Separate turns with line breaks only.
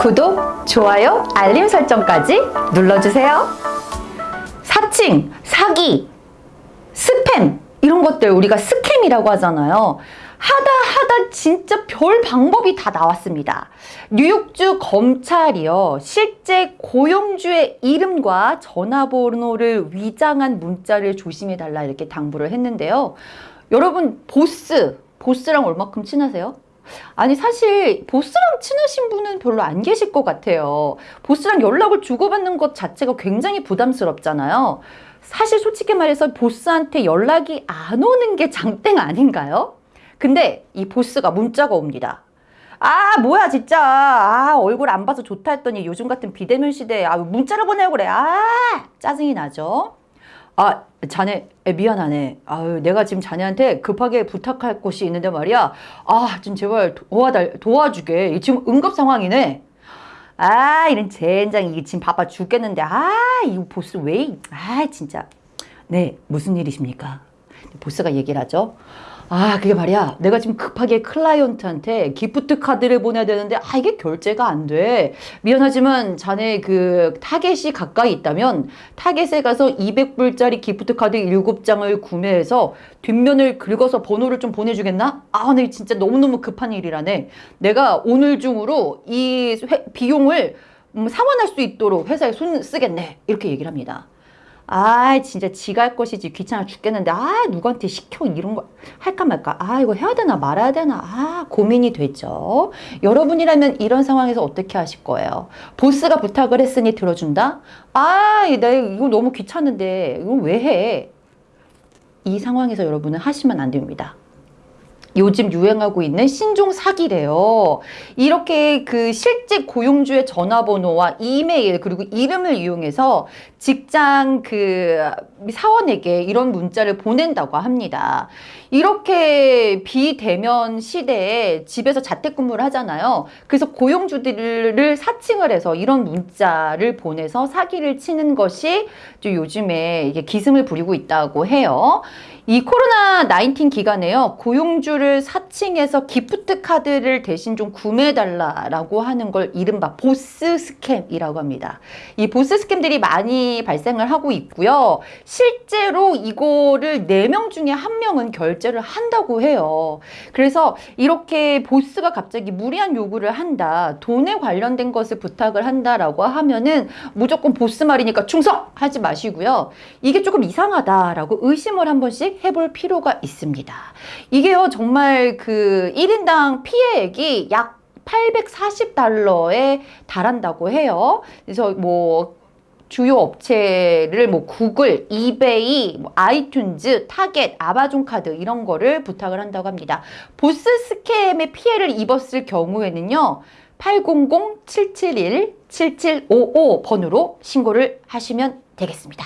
구독, 좋아요, 알림 설정까지 눌러주세요. 사칭, 사기, 스팸 이런 것들 우리가 스캠이라고 하잖아요. 하다 하다 진짜 별 방법이 다 나왔습니다. 뉴욕주 검찰이요. 실제 고용주의 이름과 전화번호를 위장한 문자를 조심해 달라 이렇게 당부를 했는데요. 여러분 보스, 보스랑 얼마큼 친하세요? 아니 사실 보스랑 친하신 분은 별로 안 계실 것 같아요. 보스랑 연락을 주고받는 것 자체가 굉장히 부담스럽잖아요. 사실 솔직히 말해서 보스한테 연락이 안 오는 게 장땡 아닌가요? 근데 이 보스가 문자가 옵니다. 아 뭐야 진짜 아 얼굴 안 봐서 좋다 했더니 요즘 같은 비대면 시대에 아 문자를 보내고 그래 아 짜증이 나죠 아 자네 에, 미안하네. 아유 내가 지금 자네한테 급하게 부탁할 곳이 있는데 말이야. 아 좀 제발 도와달 도와주게. 지금 응급 상황이네. 아 이런 젠장. 이게 지금 바빠 죽겠는데. 아 이거 보스 왜 아 진짜. 네 무슨 일이십니까? 보스가 얘기를 하죠 아 그게 말이야 내가 지금 급하게 클라이언트한테 gift card를 보내야 되는데 아 이게 결제가 안 돼 미안하지만 자네 그 타겟이 가까이 있다면 타겟에 가서 200불짜리 gift card 7장을 구매해서 뒷면을 긁어서 번호를 좀 보내주겠나? 아, 네, 진짜 너무너무 급한 일이라네. 내가 오늘 중으로 이 회, 비용을 음, 상환할 수 있도록 회사에 손 쓰겠네. 이렇게 얘기를 합니다. 아 진짜 할 것이지 귀찮아 죽겠는데 아 누구한테 시켜 이런 거 할까 말까. 아 이거 해야 되나 말아야 되나. 아 고민이 되죠. 여러분이라면 이런 상황에서 어떻게 하실 거예요? 보스가 부탁을 했으니 들어준다? 아 내가 이거 너무 귀찮은데 이거 왜 해? 이 상황에서 여러분은 하시면 안 됩니다 요즘 유행하고 있는 신종 사기래요. 이렇게 그 실제 고용주의 전화번호와 이메일 그리고 이름을 이용해서 직장 그 사원에게 이런 문자를 보낸다고 합니다. 이렇게 비대면 시대에 집에서 자택근무를 하잖아요. 그래서 고용주들을 사칭을 해서 이런 문자를 보내서 사기를 치는 것이 요즘에 이게 기승을 부리고 있다고 해요. 이 코로나 19 기간에요. 고용주를 사칭해서 gift card를 대신 좀 구매해달라고 하는 걸 이른바 보스 scam이라고 합니다. 이 보스 scam들이 많이 발생을 하고 있고요. 실제로 이거를 4명 중에 1명은 결제를 한다고 해요. 그래서 이렇게 보스가 갑자기 무리한 요구를 한다. 돈에 관련된 것을 부탁을 한다라고 하면은 무조건 보스 말이니까 충성하지 마시고요. 이게 조금 이상하다라고 의심을 한 번씩 해볼 필요가 있습니다. 이게요 정말 그 1인당 피해액이 약 840달러에 달한다고 해요. 그래서 뭐 주요 업체를 뭐 Google, eBay, 뭐 iTunes, Target, Amazon 카드 이런 거를 부탁을 한다고 합니다. 보스 scam의 피해를 입었을 경우에는요. 800-771-7755 번호로 신고를 하시면 되겠습니다.